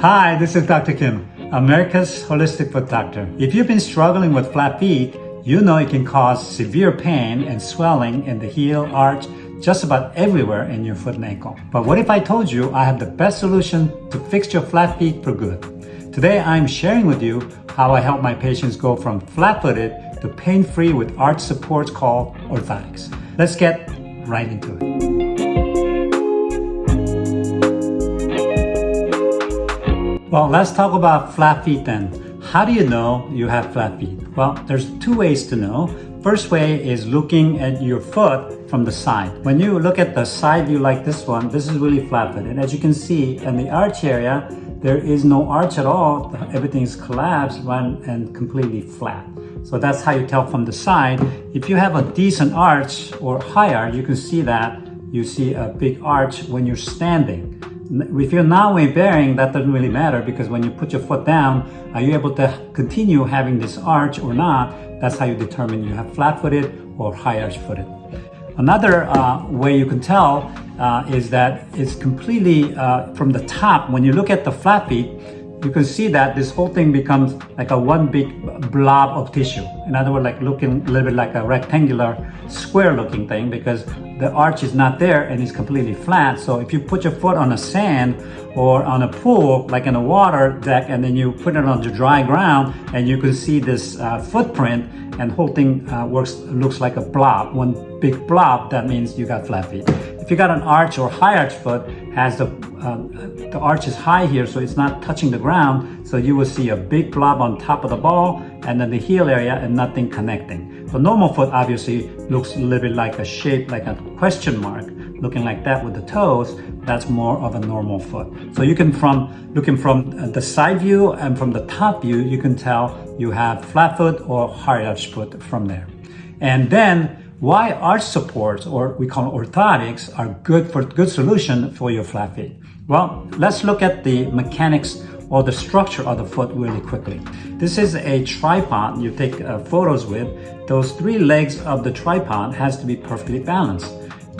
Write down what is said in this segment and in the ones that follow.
Hi, this is Dr. Kim, America's Holistic Foot Doctor. If you've been struggling with flat feet, you know it can cause severe pain and swelling in the heel, arch, just about everywhere in your foot and ankle. But what if I told you I have the best solution to fix your flat feet for good? Today I'm sharing with you how I help my patients go from flat-footed to pain-free with arch supports called orthotics. Let's get right into it. Well, let's talk about flat feet then. How do you know you have flat feet? Well, there's two ways to know. First way is looking at your foot from the side. When you look at the side view like this one, this is really flat footed. And as you can see in the arch area, there is no arch at all. Everything is collapsed and completely flat. So that's how you tell from the side. If you have a decent arch or high arch, you can see that you see a big arch when you're standing. If you're not weight bearing, that doesn't really matter because when you put your foot down, are you able to continue having this arch or not? That's how you determine you have flat-footed or high arch-footed. Another uh, way you can tell uh, is that it's completely uh, from the top. When you look at the flat feet, you can see that this whole thing becomes like a one big blob of tissue. In other words, like looking a little bit like a rectangular square looking thing because the arch is not there and it's completely flat. So if you put your foot on a sand or on a pool, like in a water deck, and then you put it on the dry ground and you can see this uh, footprint and whole thing uh, works looks like a blob, one big blob, that means you got flat feet. If you got an arch or high arch foot, has the, uh, the arch is high here, so it's not touching the ground. So you will see a big blob on top of the ball and then the heel area and nothing connecting. The normal foot obviously looks a little bit like a shape, like a question mark, looking like that with the toes. That's more of a normal foot. So you can from, looking from the side view and from the top view, you can tell you have flat foot or high arch foot from there. And then why arch supports, or we call orthotics, are good for good solution for your flat feet. Well, let's look at the mechanics or the structure of the foot really quickly. This is a tripod you take uh, photos with. Those three legs of the tripod has to be perfectly balanced.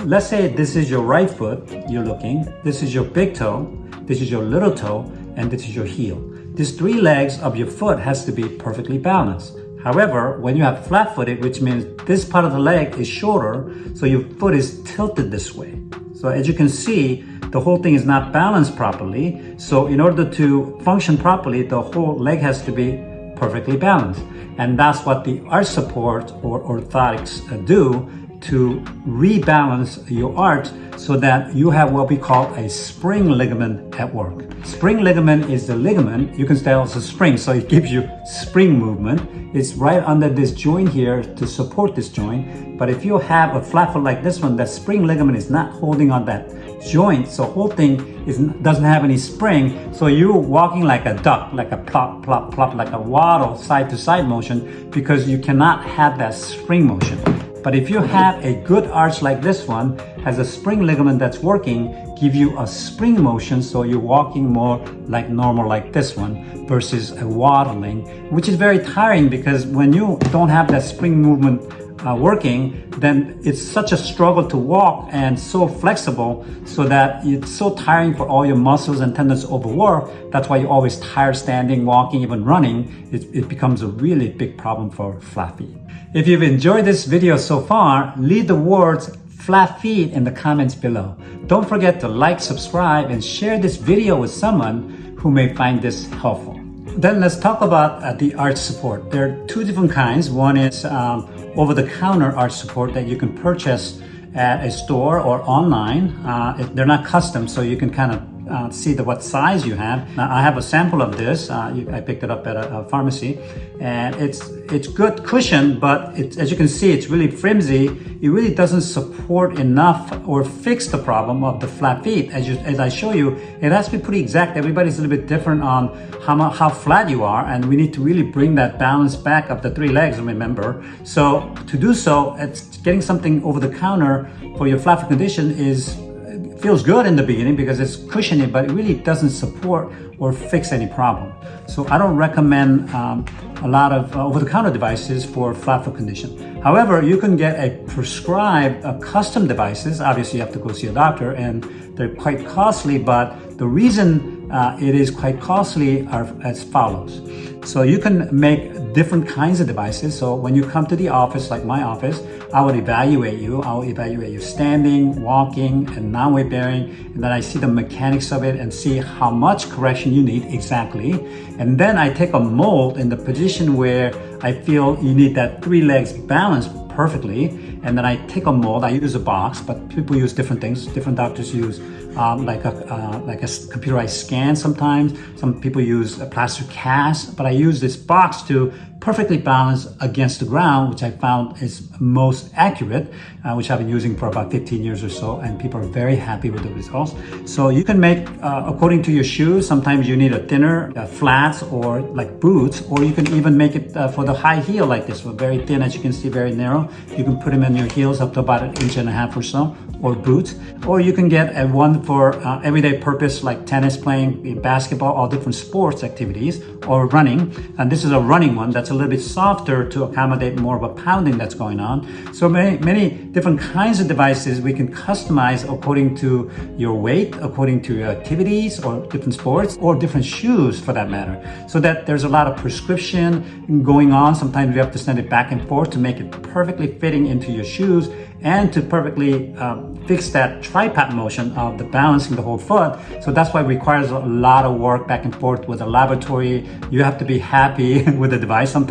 Let's say this is your right foot you're looking, this is your big toe, this is your little toe, and this is your heel. These three legs of your foot has to be perfectly balanced. However, when you have flat-footed, which means this part of the leg is shorter, so your foot is tilted this way. So as you can see, the whole thing is not balanced properly. So in order to function properly, the whole leg has to be perfectly balanced. And that's what the arch support or orthotics uh, do to rebalance your arch so that you have what we call a spring ligament at work. Spring ligament is the ligament, you can say it's a spring, so it gives you spring movement. It's right under this joint here to support this joint. But if you have a flat foot like this one, that spring ligament is not holding on that joint, so whole thing is, doesn't have any spring. So you're walking like a duck, like a plop, plop, plop, like a waddle side to side motion because you cannot have that spring motion. But if you have a good arch like this one, has a spring ligament that's working, give you a spring motion so you're walking more like normal like this one versus a waddling, which is very tiring because when you don't have that spring movement uh, working, then it's such a struggle to walk and so flexible so that it's so tiring for all your muscles and tendons overwork. That's why you're always tired standing, walking, even running. It, it becomes a really big problem for flat feet. If you've enjoyed this video so far, leave the words flat feet in the comments below. Don't forget to like, subscribe, and share this video with someone who may find this helpful. Then let's talk about uh, the arch support. There are two different kinds. One is um, over-the-counter arch support that you can purchase at a store or online. Uh, they're not custom, so you can kind of uh, see the what size you have. Now, I have a sample of this. Uh, you, I picked it up at a, a, pharmacy, and it's it's good cushion, but as you can see, it's really flimsy. It really doesn't support enough or fix the problem of the flat feet. As you as I show you, it has to be pretty exact. Everybody's a little bit different on how how flat you are, and we need to really bring that balance back of the three legs. Remember, so to do so, it's getting something over the counter for your flat foot condition is feels good in the beginning because it's cushiony, but it really doesn't support or fix any problem. So I don't recommend um, a lot of uh, over-the-counter devices for flat foot condition. However, you can get a prescribed uh, custom devices. Obviously, you have to go see a doctor and they're quite costly, but the reason uh, it is quite costly as follows. So you can make different kinds of devices. So when you come to the office, like my office, I would evaluate you. I will evaluate you standing, walking, and non-weight bearing. And then I see the mechanics of it and see how much correction you need exactly. And then I take a mold in the position where I feel you need that three legs balanced perfectly. And then I take a mold, I use a box, but people use different things. Different doctors use um, like a uh, like a computerized scan sometimes. Some people use a plaster cast, but I use this box to perfectly balanced against the ground, which I found is most accurate, uh, which I've been using for about 15 years or so, and people are very happy with the results. So you can make, uh, according to your shoes, sometimes you need a thinner uh, flats or like boots, or you can even make it uh, for the high heel like this, so very thin, as you can see, very narrow. You can put them in your heels up to about an inch and a half or so, or boots, or you can get a one for uh, everyday purpose like tennis playing, basketball, all different sports activities, or running. And this is a running one that's a little bit softer to accommodate more of a pounding that's going on. So many, many different kinds of devices we can customize according to your weight, according to your activities or different sports or different shoes for that matter. So that there's a lot of prescription going on. Sometimes you have to send it back and forth to make it perfectly fitting into your shoes and to perfectly um, fix that tripod motion of the balancing the whole foot. So that's why it requires a lot of work back and forth with the laboratory. You have to be happy with the device. Sometimes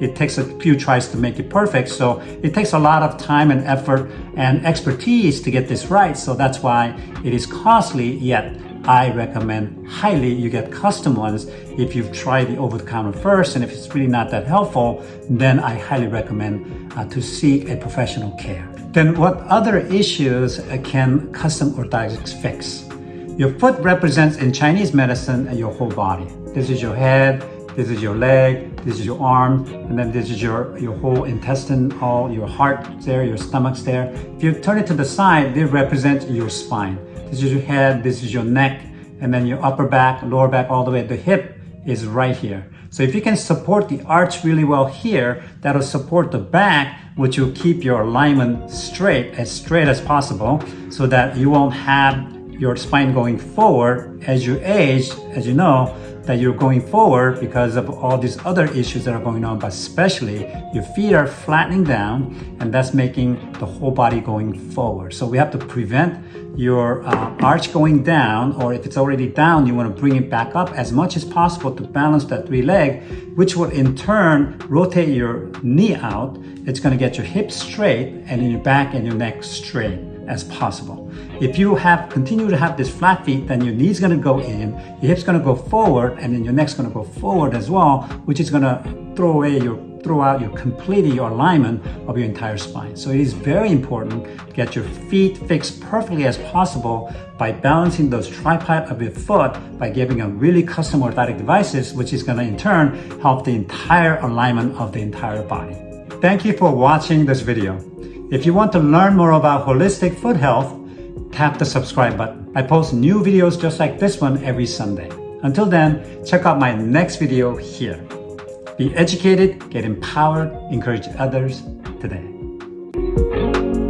it takes a few tries to make it perfect. So it takes a lot of time and effort and expertise to get this right. So that's why it is costly yet I recommend highly you get custom ones if you've tried the over-the-counter first and if it's really not that helpful then I highly recommend uh, to seek a professional care. Then what other issues can custom orthotics fix? Your foot represents in Chinese medicine your whole body. This is your head, this is your leg, this is your arm, and then this is your, your whole intestine, all your heart there, your stomach's there. If you turn it to the side, they represent your spine. This is your head, this is your neck, and then your upper back, lower back, all the way. The hip is right here. So if you can support the arch really well here, that'll support the back, which will keep your alignment straight, as straight as possible, so that you won't have your spine going forward as you age, as you know, that you're going forward because of all these other issues that are going on, but especially your feet are flattening down and that's making the whole body going forward. So we have to prevent your uh, arch going down or if it's already down you want to bring it back up as much as possible to balance that three leg which will in turn rotate your knee out it's going to get your hips straight and your back and your neck straight as possible if you have continue to have this flat feet then your knee's going to go in your hips going to go forward and then your neck's going to go forward as well which is going to throw away your throw out your completely your alignment of your entire spine. So it is very important to get your feet fixed perfectly as possible by balancing those tripod of your foot by giving a really custom orthotic devices, which is gonna in turn help the entire alignment of the entire body. Thank you for watching this video. If you want to learn more about holistic foot health, tap the subscribe button. I post new videos just like this one every Sunday. Until then, check out my next video here. Be educated, get empowered, encourage others today.